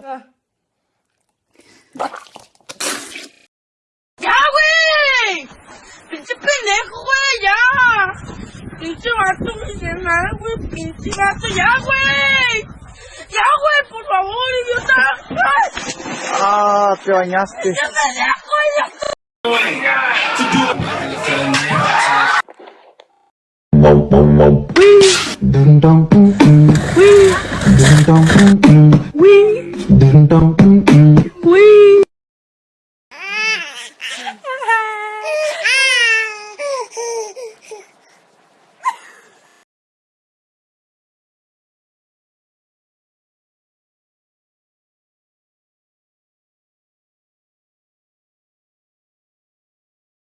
¡Ya, güey! ¡Pinche pendejo, güey! ¡Ya! ¡Pinche vato güey! ¡Pinche vato! ¡Ya, güey! ¡Ya, güey! ¡Por favor, idiota! ¡Ay! Ah, te bañaste. ¡Ya pendejo, ya! dum dum.